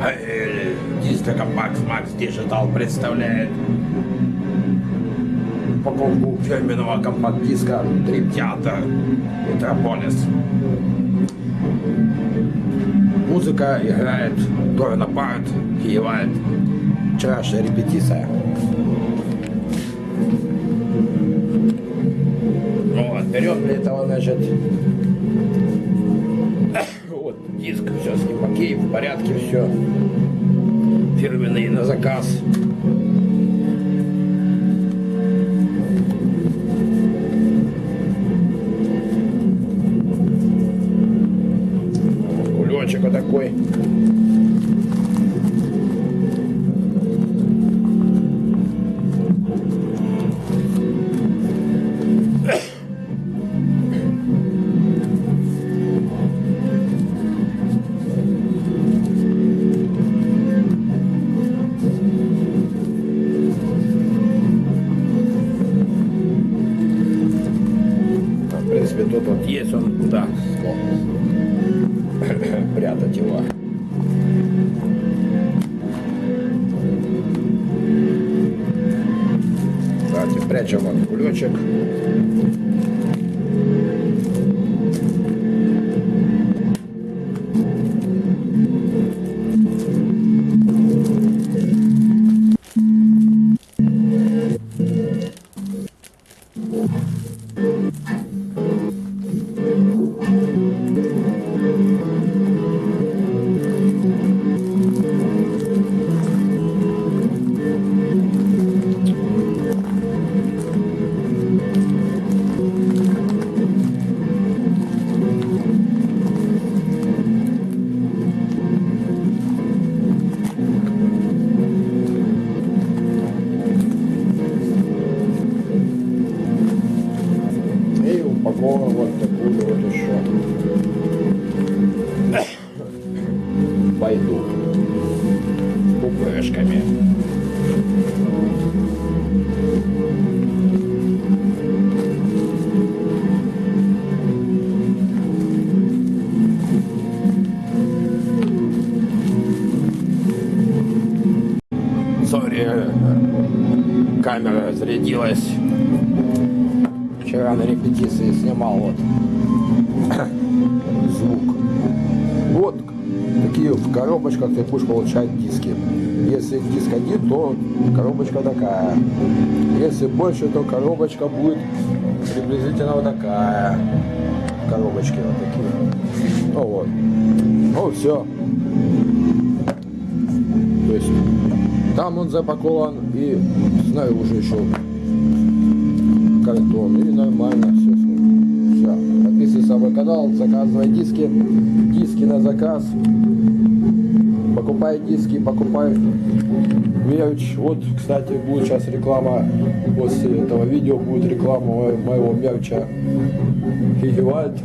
Компактика Компакт Max Digital представляет упаковку фирменного компакт-диска Theater Metropolis. Музыка играет Торн Апарт, Киевальд. Вчерашняя репетиция. Вот, берем для этого, значит, диск, все с ним окей, в порядке все. Фирменный на заказ. Кулечек вот такой. Прятать его. Давайте прячем вот кулечек. Сори, камера разрядилась. Вчера на репетиции снимал вот звук. Вот такие в коробочках ты будешь получать диски. Если диск один, то коробочка такая. Если больше, то коробочка будет приблизительно вот такая. Коробочки вот такие. Ну вот. Ну все. То есть там он запакован и знаю уже еще картон и нормально все. Все. Подписывайся на мой канал, заказывай диски, диски на заказ. Покупай диски, покупай мерч. Вот, кстати, будет сейчас реклама, после этого видео будет реклама мо- моего мерча Фигевальд.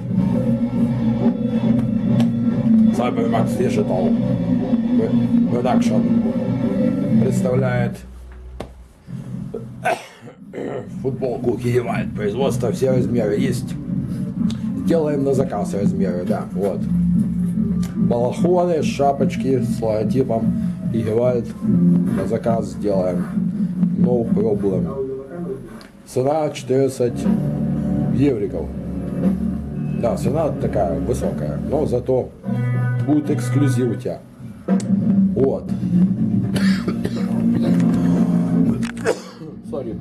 Cyber Max Digital Production представляет футболку Киевальд, производство все размеры есть. Делаем на заказ размеры, да, вот. Балахоны, шапочки с логотипом Киевальд на заказ сделаем. No problem. Цена 14 евриков. Да, цена такая высокая, но зато будет эксклюзив у тебя. Вот. Sorry,